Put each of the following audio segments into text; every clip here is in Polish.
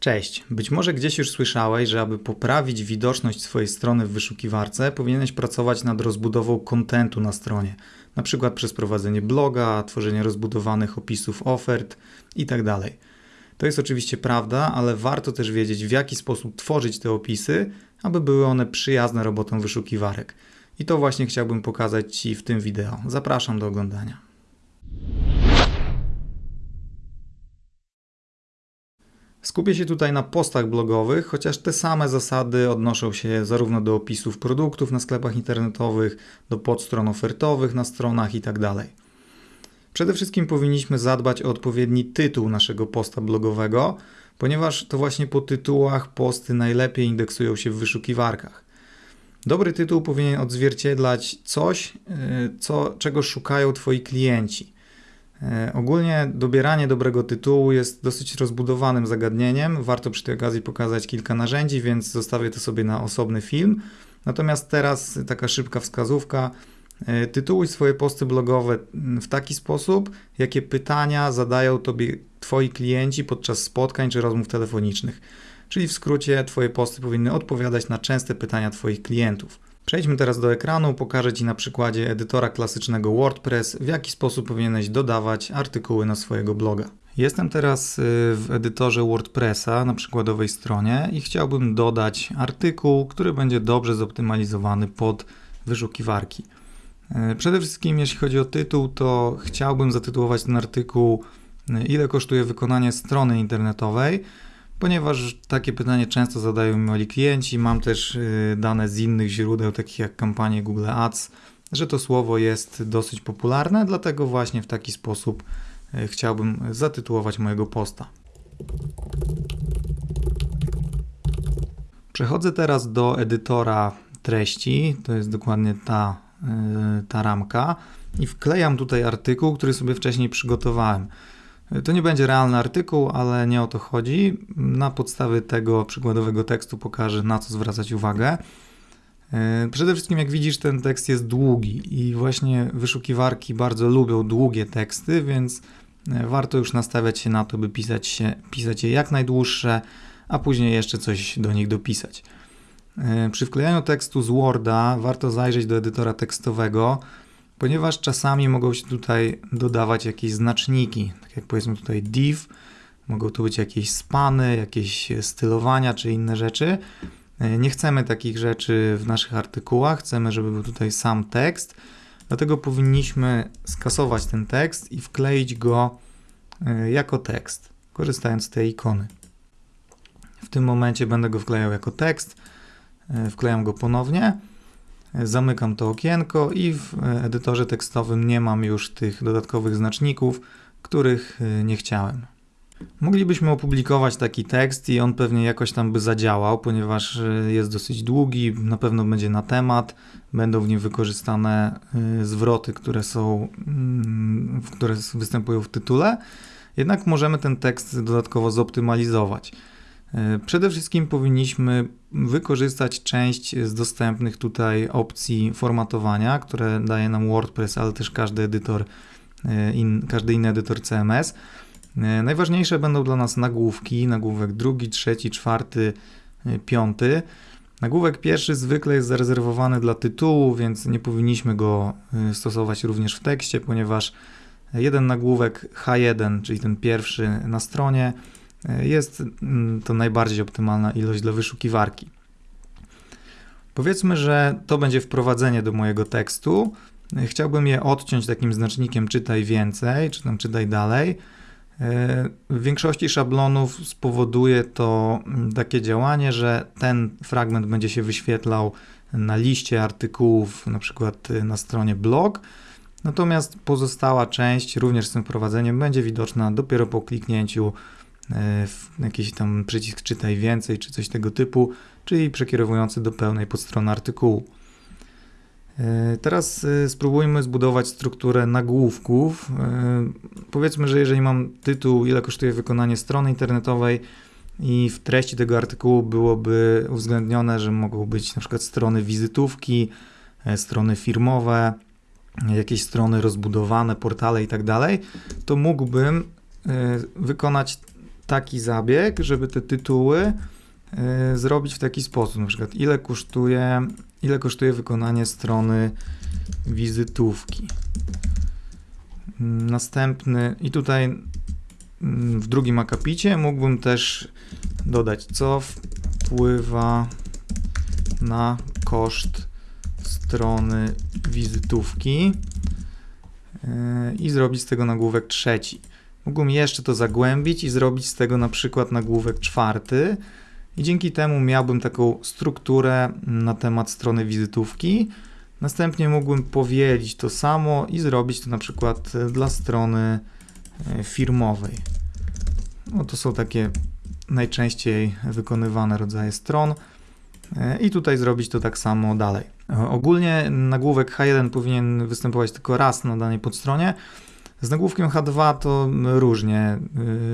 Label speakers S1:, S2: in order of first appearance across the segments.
S1: Cześć. Być może gdzieś już słyszałeś, że aby poprawić widoczność swojej strony w wyszukiwarce, powinieneś pracować nad rozbudową kontentu na stronie, na przykład przez prowadzenie bloga, tworzenie rozbudowanych opisów ofert itd. To jest oczywiście prawda, ale warto też wiedzieć, w jaki sposób tworzyć te opisy, aby były one przyjazne robotom wyszukiwarek. I to właśnie chciałbym pokazać Ci w tym wideo. Zapraszam do oglądania. Skupię się tutaj na postach blogowych, chociaż te same zasady odnoszą się zarówno do opisów produktów na sklepach internetowych, do podstron ofertowych na stronach itd. Przede wszystkim powinniśmy zadbać o odpowiedni tytuł naszego posta blogowego, ponieważ to właśnie po tytułach posty najlepiej indeksują się w wyszukiwarkach. Dobry tytuł powinien odzwierciedlać coś, y, co, czego szukają Twoi klienci. E, ogólnie dobieranie dobrego tytułu jest dosyć rozbudowanym zagadnieniem. Warto przy tej okazji pokazać kilka narzędzi, więc zostawię to sobie na osobny film. Natomiast teraz taka szybka wskazówka. E, tytułuj swoje posty blogowe w taki sposób, jakie pytania zadają tobie twoi klienci podczas spotkań czy rozmów telefonicznych. Czyli w skrócie, twoje posty powinny odpowiadać na częste pytania twoich klientów. Przejdźmy teraz do ekranu, pokażę Ci na przykładzie edytora klasycznego WordPress, w jaki sposób powinieneś dodawać artykuły na swojego bloga. Jestem teraz y, w edytorze WordPressa na przykładowej stronie i chciałbym dodać artykuł, który będzie dobrze zoptymalizowany pod wyszukiwarki. Y, przede wszystkim, jeśli chodzi o tytuł, to chciałbym zatytułować ten artykuł y, Ile kosztuje wykonanie strony internetowej ponieważ takie pytanie często zadają moi klienci. Mam też y, dane z innych źródeł, takich jak kampanie Google Ads, że to słowo jest dosyć popularne, dlatego właśnie w taki sposób y, chciałbym zatytułować mojego posta. Przechodzę teraz do edytora treści, to jest dokładnie ta, y, ta ramka i wklejam tutaj artykuł, który sobie wcześniej przygotowałem. To nie będzie realny artykuł, ale nie o to chodzi. Na podstawie tego przykładowego tekstu pokażę, na co zwracać uwagę. E, przede wszystkim, jak widzisz, ten tekst jest długi i właśnie wyszukiwarki bardzo lubią długie teksty, więc e, warto już nastawiać się na to, by pisać, się, pisać je jak najdłuższe, a później jeszcze coś do nich dopisać. E, przy wklejaniu tekstu z Worda warto zajrzeć do edytora tekstowego, ponieważ czasami mogą się tutaj dodawać jakieś znaczniki, tak jak powiedzmy tutaj div, mogą tu być jakieś spany, jakieś stylowania czy inne rzeczy. Nie chcemy takich rzeczy w naszych artykułach, chcemy, żeby był tutaj sam tekst, dlatego powinniśmy skasować ten tekst i wkleić go e, jako tekst, korzystając z tej ikony. W tym momencie będę go wklejał jako tekst, e, wklejam go ponownie Zamykam to okienko i w edytorze tekstowym nie mam już tych dodatkowych znaczników, których y, nie chciałem. Moglibyśmy opublikować taki tekst i on pewnie jakoś tam by zadziałał, ponieważ y, jest dosyć długi, na pewno będzie na temat, będą w nim wykorzystane y, zwroty, które są, mm, które występują w tytule. Jednak możemy ten tekst dodatkowo zoptymalizować. E, przede wszystkim powinniśmy wykorzystać część z dostępnych tutaj opcji formatowania, które daje nam WordPress, ale też każdy edytor, e, in, każdy inny edytor CMS. E, najważniejsze będą dla nas nagłówki, nagłówek drugi, trzeci, czwarty, piąty. Nagłówek pierwszy zwykle jest zarezerwowany dla tytułu, więc nie powinniśmy go stosować również w tekście, ponieważ jeden nagłówek H1, czyli ten pierwszy na stronie, jest mm, to najbardziej optymalna ilość dla wyszukiwarki. Powiedzmy, że to będzie wprowadzenie do mojego tekstu. Chciałbym je odciąć takim znacznikiem czytaj więcej, czy tam czytaj dalej. W większości szablonów spowoduje to mm, takie działanie, że ten fragment będzie się wyświetlał na liście artykułów, na przykład y, na stronie blog, natomiast pozostała część, również z tym wprowadzeniem, będzie widoczna dopiero po kliknięciu E, jakiś tam przycisk czytaj więcej, czy coś tego typu, czyli przekierowujący do pełnej podstrony artykułu. E, teraz e, spróbujmy zbudować strukturę nagłówków. Powiedzmy, że jeżeli mam tytuł, ile kosztuje wykonanie strony internetowej i w treści tego artykułu byłoby uwzględnione, że mogą być na przykład strony wizytówki, strony firmowe, jakieś strony rozbudowane, portale i tak dalej, to mógłbym wykonać taki zabieg, żeby te tytuły y, zrobić w taki sposób, na przykład ile kosztuje, ile kosztuje wykonanie strony wizytówki. Następny i tutaj mm, w drugim akapicie mógłbym też dodać co wpływa na koszt strony wizytówki yy, i zrobić z tego nagłówek trzeci. Mógłbym jeszcze to zagłębić i zrobić z tego na przykład nagłówek czwarty i dzięki temu miałbym taką strukturę na temat strony wizytówki. Następnie mógłbym powielić to samo i zrobić to na przykład dla strony yy, firmowej. No to są takie najczęściej wykonywane rodzaje stron. Yy, I tutaj zrobić to tak samo dalej. Ogólnie nagłówek H1 powinien występować tylko raz na danej podstronie. Z nagłówkiem H2 to różnie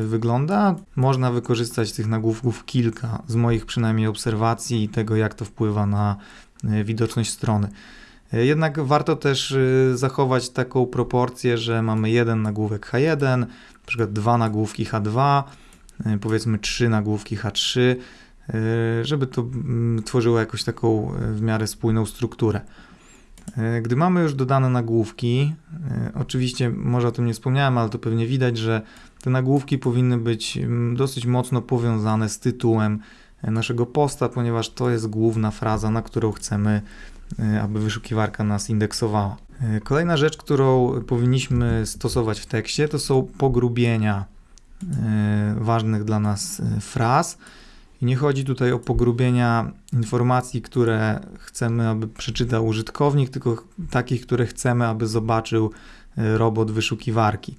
S1: yy, wygląda. Można wykorzystać tych nagłówków kilka z moich przynajmniej obserwacji i tego, jak to wpływa na yy, widoczność strony. Yy, jednak warto też yy, zachować taką proporcję, że mamy jeden nagłówek H1, na przykład dwa nagłówki H2, yy, powiedzmy trzy nagłówki H3 E, żeby to mm, tworzyło jakąś taką w miarę spójną strukturę. E, gdy mamy już dodane nagłówki, oczywiście może o tym nie wspomniałem, ale to pewnie widać, że te nagłówki powinny być mm, dosyć mocno powiązane z tytułem naszego posta, ponieważ to jest główna fraza, na którą chcemy, aby wyszukiwarka nas indeksowała. Kolejna rzecz, którą powinniśmy stosować w tekście, to są pogrubienia ważnych dla nas fraz i nie chodzi tutaj o pogrubienia informacji, które chcemy, aby przeczytał użytkownik, tylko takich, które chcemy, aby zobaczył e, robot wyszukiwarki.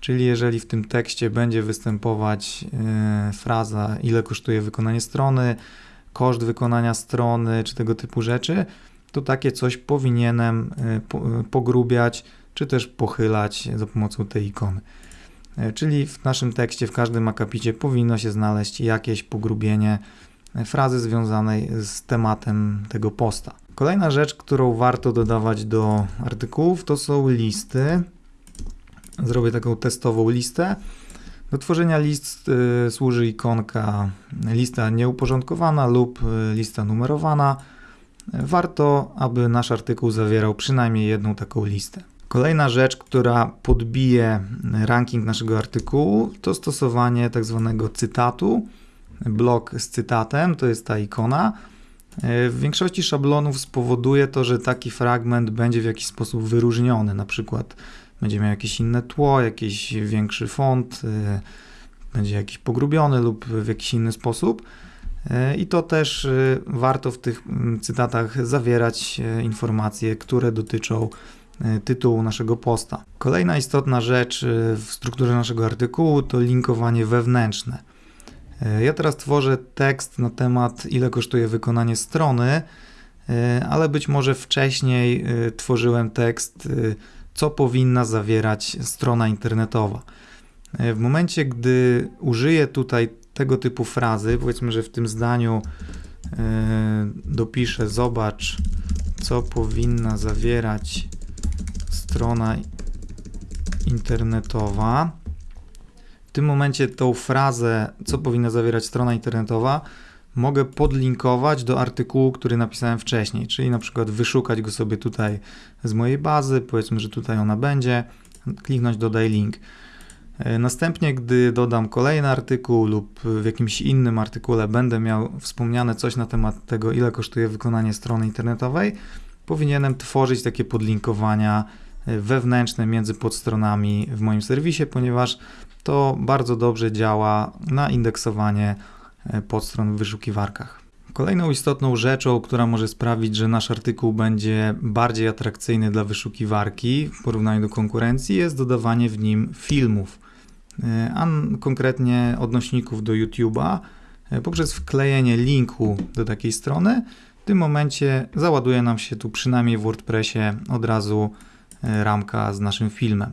S1: Czyli jeżeli w tym tekście będzie występować e, fraza, ile kosztuje wykonanie strony, koszt wykonania strony, czy tego typu rzeczy, to takie coś powinienem e, pogrubiać, czy też pochylać za pomocą tej ikony. E, czyli w naszym tekście, w każdym akapicie powinno się znaleźć jakieś pogrubienie frazy związanej z tematem tego posta. Kolejna rzecz, którą warto dodawać do artykułów, to są listy. Zrobię taką testową listę. Do tworzenia list y, służy ikonka lista nieuporządkowana lub lista numerowana. Warto, aby nasz artykuł zawierał przynajmniej jedną taką listę. Kolejna rzecz, która podbije ranking naszego artykułu, to stosowanie tak zwanego cytatu. Blok z cytatem to jest ta ikona. W większości szablonów spowoduje to, że taki fragment będzie w jakiś sposób wyróżniony. Na przykład będzie miał jakieś inne tło, jakiś większy font, y, będzie jakiś pogrubiony lub w jakiś inny sposób. Y, I to też y, warto w tych mm, cytatach zawierać informacje, które dotyczą E, tytułu naszego posta. Kolejna istotna rzecz e, w strukturze naszego artykułu to linkowanie wewnętrzne. E, ja teraz tworzę tekst na temat, ile kosztuje wykonanie strony, ale być może wcześniej tworzyłem tekst, co powinna zawierać strona internetowa. W momencie, gdy użyję tutaj tego typu frazy, powiedzmy, że w tym zdaniu dopiszę: Zobacz, co powinna zawierać strona internetowa. W tym momencie tą frazę, co powinna zawierać strona internetowa, mogę podlinkować do artykułu, który napisałem wcześniej, czyli na przykład wyszukać go sobie tutaj z mojej bazy, powiedzmy, że tutaj ona będzie, kliknąć dodaj link. E, następnie, gdy dodam kolejny artykuł lub w jakimś innym artykule będę miał wspomniane coś na temat tego, ile kosztuje wykonanie strony internetowej, powinienem tworzyć takie podlinkowania wewnętrzne między podstronami w moim serwisie, ponieważ to bardzo dobrze działa na indeksowanie e, podstron w wyszukiwarkach. Kolejną istotną rzeczą, która może sprawić, że nasz artykuł będzie bardziej atrakcyjny dla wyszukiwarki w porównaniu do konkurencji, jest dodawanie w nim filmów, e, a konkretnie odnośników do YouTube'a e, poprzez wklejenie linku do takiej strony. W tym momencie załaduje nam się tu przynajmniej w WordPressie od razu ramka z naszym filmem.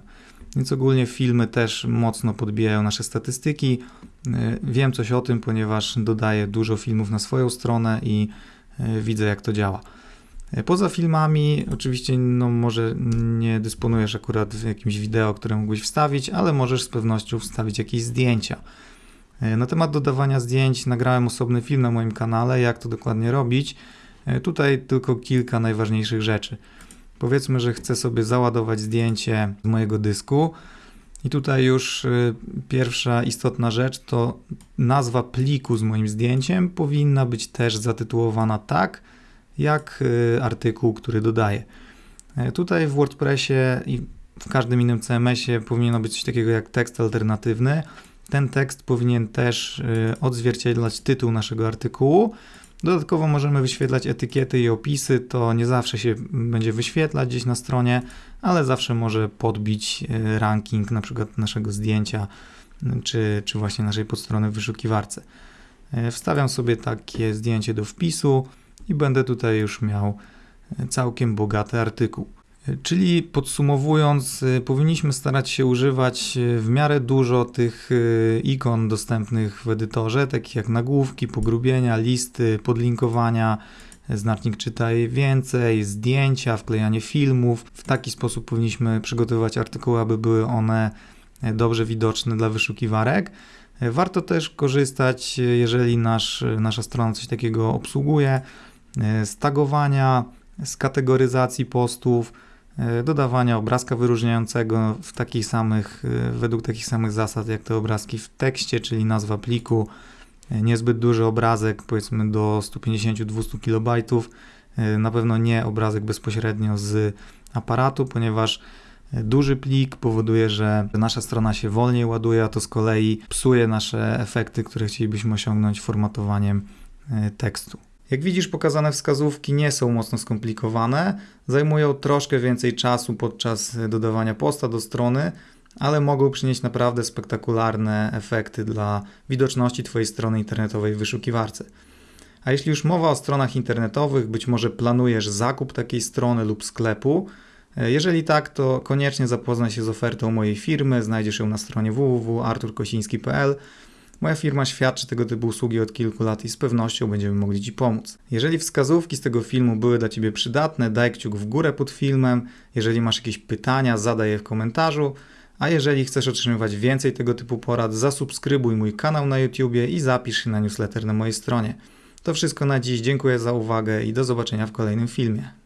S1: Więc ogólnie filmy też mocno podbijają nasze statystyki. E, wiem coś o tym, ponieważ dodaję dużo filmów na swoją stronę i e, widzę jak to działa. Poza filmami, oczywiście, no może nie dysponujesz akurat jakimś wideo, które mógłbyś wstawić, ale możesz z pewnością wstawić jakieś zdjęcia. E, Na temat dodawania zdjęć nagrałem osobny film na moim kanale, jak to dokładnie robić. E, Tutaj tylko kilka najważniejszych rzeczy. Powiedzmy, że chcę sobie załadować zdjęcie z mojego dysku. I tutaj już y, pierwsza istotna rzecz to nazwa pliku z moim zdjęciem powinna być też zatytułowana tak, jak y, artykuł, który dodaję. E, Tutaj w WordPressie i w każdym innym CMS-ie powinno być coś takiego jak tekst alternatywny. Ten tekst powinien też y, odzwierciedlać tytuł naszego artykułu. Dodatkowo możemy wyświetlać etykiety i opisy. To nie zawsze się będzie wyświetlać gdzieś na stronie, ale zawsze może podbić y, ranking na przykład naszego zdjęcia czy, czy właśnie naszej podstrony w wyszukiwarce. E, Wstawiam sobie takie zdjęcie do wpisu i będę tutaj już miał e, całkiem bogaty artykuł. Czyli podsumowując, y, powinniśmy starać się używać y, w miarę dużo tych y, ikon dostępnych w edytorze, takich jak nagłówki, pogrubienia, listy, podlinkowania, znacznik czytaj więcej, zdjęcia, wklejanie filmów. W taki sposób powinniśmy przygotowywać artykuły, aby były one e, dobrze widoczne dla wyszukiwarek. E, Warto też korzystać, e, jeżeli nasz, nasza strona coś takiego obsługuje, z tagowania, z kategoryzacji postów, dodawania obrazka wyróżniającego w takich samych, e, według takich samych zasad jak te obrazki w tekście, czyli nazwa pliku, e, niezbyt duży obrazek, powiedzmy do 150-200 KB, e, na pewno nie obrazek bezpośrednio z aparatu, ponieważ e, duży plik powoduje, że nasza strona się wolniej ładuje, a to z kolei psuje nasze efekty, które chcielibyśmy osiągnąć formatowaniem e, tekstu. Jak widzisz, pokazane wskazówki nie są mocno skomplikowane, zajmują troszkę więcej czasu podczas dodawania posta do strony, ale mogą przynieść naprawdę spektakularne efekty dla widoczności Twojej strony internetowej w wyszukiwarce. A jeśli już mowa o stronach internetowych, być może planujesz zakup takiej strony lub sklepu, jeżeli tak, to koniecznie zapoznaj się z ofertą mojej firmy, znajdziesz ją na stronie www.arturkosiński.pl. Moja firma świadczy tego typu usługi od kilku lat i z pewnością będziemy mogli Ci pomóc. Jeżeli wskazówki z tego filmu były dla Ciebie przydatne, daj kciuk w górę pod filmem. Jeżeli masz jakieś pytania, zadaj je w komentarzu. A jeżeli chcesz otrzymywać więcej tego typu porad, zasubskrybuj mój kanał na YouTubie i zapisz się na newsletter na mojej stronie. To wszystko na dziś. Dziękuję za uwagę i do zobaczenia w kolejnym filmie.